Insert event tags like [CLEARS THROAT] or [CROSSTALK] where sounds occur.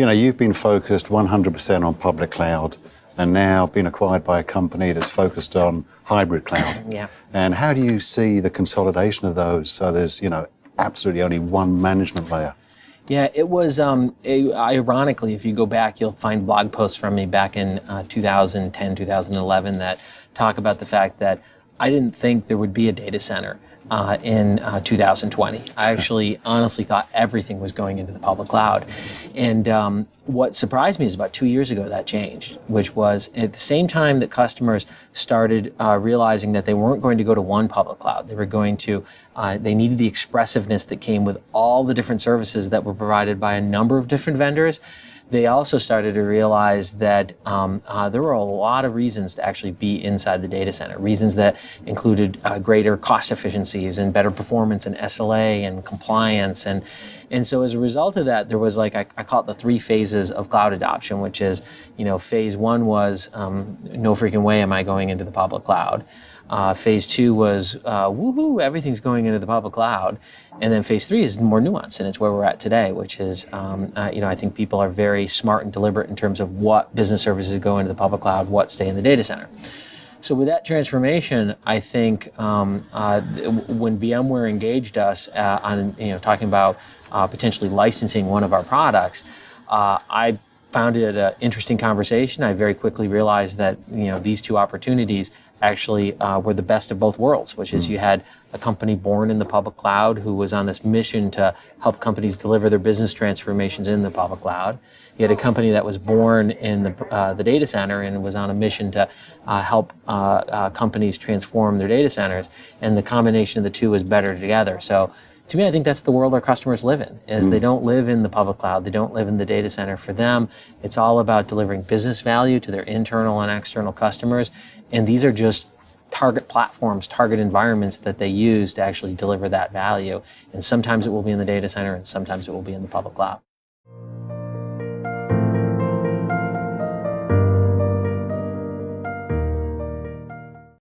you know, you've been focused 100% on public cloud and now been acquired by a company that's focused on hybrid cloud. [CLEARS THROAT] Yeah. And how do you see the consolidation of those so there's, you know, absolutely only one management layer? Yeah, it was, um, it, ironically, if you go back, you'll find blog posts from me back in uh, 2010, 2011 that talk about the fact that I didn't think there would be a data center uh, in uh, 2020. I actually honestly thought everything was going into the public cloud. And um, what surprised me is about two years ago that changed, which was at the same time that customers started uh, realizing that they weren't going to go to one public cloud. They were going to, uh, they needed the expressiveness that came with all the different services that were provided by a number of different vendors they also started to realize that um, uh, there were a lot of reasons to actually be inside the data center. Reasons that included uh, greater cost efficiencies and better performance and SLA and compliance. And, and so as a result of that, there was like, I, I call it the three phases of cloud adoption, which is, you know, phase one was um, no freaking way am I going into the public cloud. Uh, phase two was uh, woohoo, everything's going into the public cloud, and then phase three is more nuanced, and it's where we're at today, which is, um, uh, you know, I think people are very smart and deliberate in terms of what business services go into the public cloud, what stay in the data center. So with that transformation, I think um, uh, when VMware engaged us uh, on, you know, talking about uh, potentially licensing one of our products, I found it an interesting conversation. I very quickly realized that you know these two opportunities actually uh, were the best of both worlds, which is mm. you had a company born in the public cloud who was on this mission to help companies deliver their business transformations in the public cloud. You had a company that was born in the, uh, the data center and was on a mission to uh, help uh, uh, companies transform their data centers. And the combination of the two was better together. So to me, I think that's the world our customers live in, is mm. they don't live in the public cloud, they don't live in the data center. For them, it's all about delivering business value to their internal and external customers, and these are just target platforms, target environments that they use to actually deliver that value. And sometimes it will be in the data center, and sometimes it will be in the public cloud.